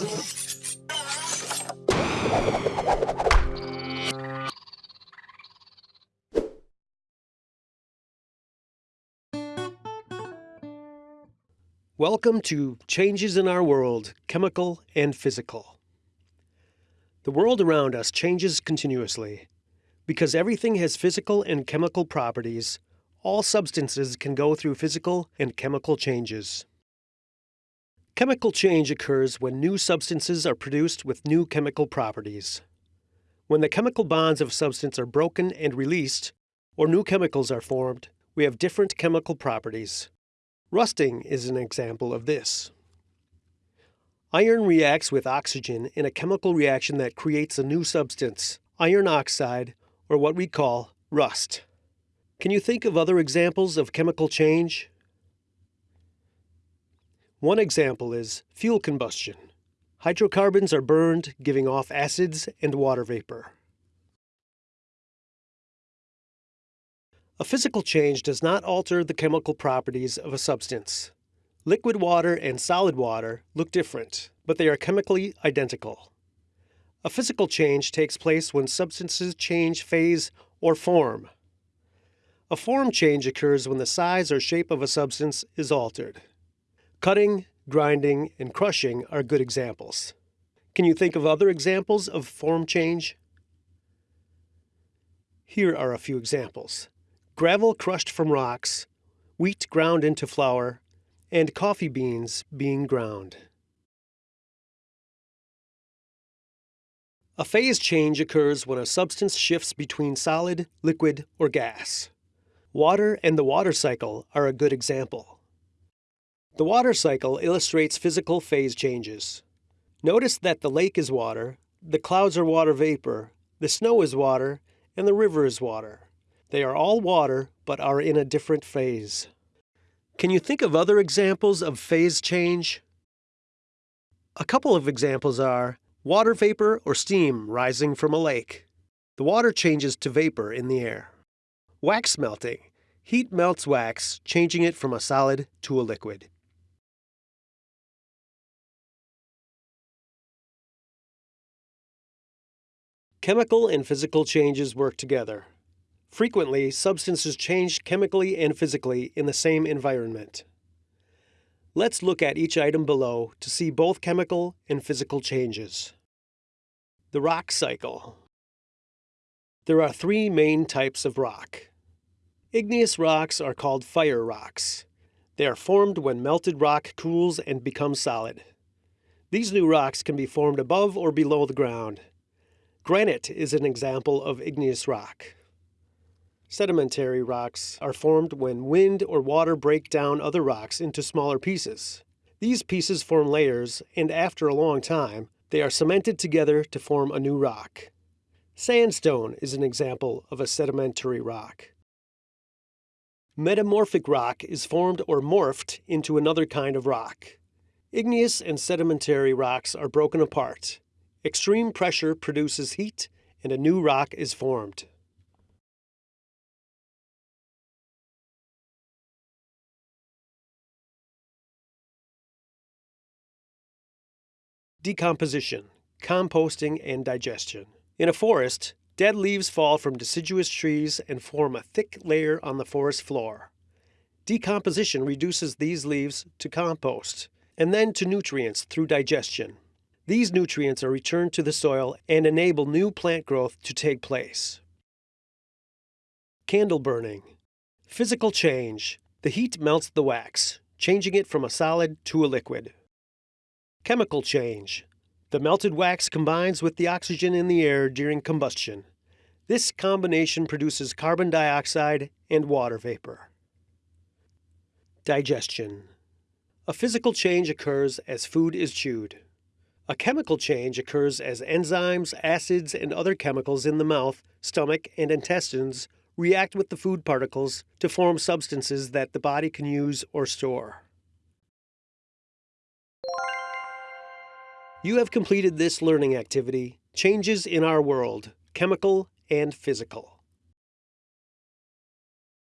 Welcome to Changes in Our World, Chemical and Physical. The world around us changes continuously. Because everything has physical and chemical properties, all substances can go through physical and chemical changes. Chemical change occurs when new substances are produced with new chemical properties. When the chemical bonds of a substance are broken and released, or new chemicals are formed, we have different chemical properties. Rusting is an example of this. Iron reacts with oxygen in a chemical reaction that creates a new substance, iron oxide, or what we call rust. Can you think of other examples of chemical change? One example is fuel combustion. Hydrocarbons are burned, giving off acids and water vapor. A physical change does not alter the chemical properties of a substance. Liquid water and solid water look different, but they are chemically identical. A physical change takes place when substances change phase or form. A form change occurs when the size or shape of a substance is altered. Cutting, grinding, and crushing are good examples. Can you think of other examples of form change? Here are a few examples gravel crushed from rocks, wheat ground into flour, and coffee beans being ground. A phase change occurs when a substance shifts between solid, liquid, or gas. Water and the water cycle are a good example. The water cycle illustrates physical phase changes. Notice that the lake is water, the clouds are water vapor, the snow is water, and the river is water. They are all water, but are in a different phase. Can you think of other examples of phase change? A couple of examples are water vapor or steam rising from a lake. The water changes to vapor in the air. Wax melting. Heat melts wax, changing it from a solid to a liquid. Chemical and physical changes work together. Frequently, substances change chemically and physically in the same environment. Let's look at each item below to see both chemical and physical changes. The rock cycle. There are three main types of rock. Igneous rocks are called fire rocks. They are formed when melted rock cools and becomes solid. These new rocks can be formed above or below the ground. Granite is an example of igneous rock. Sedimentary rocks are formed when wind or water break down other rocks into smaller pieces. These pieces form layers, and after a long time, they are cemented together to form a new rock. Sandstone is an example of a sedimentary rock. Metamorphic rock is formed or morphed into another kind of rock. Igneous and sedimentary rocks are broken apart. Extreme pressure produces heat, and a new rock is formed. decomposition, composting, and digestion. In a forest, dead leaves fall from deciduous trees and form a thick layer on the forest floor. Decomposition reduces these leaves to compost and then to nutrients through digestion. These nutrients are returned to the soil and enable new plant growth to take place. Candle burning. Physical change. The heat melts the wax, changing it from a solid to a liquid. Chemical change. The melted wax combines with the oxygen in the air during combustion. This combination produces carbon dioxide and water vapor. Digestion. A physical change occurs as food is chewed. A chemical change occurs as enzymes, acids, and other chemicals in the mouth, stomach, and intestines react with the food particles to form substances that the body can use or store. You have completed this learning activity, Changes in Our World, Chemical and Physical.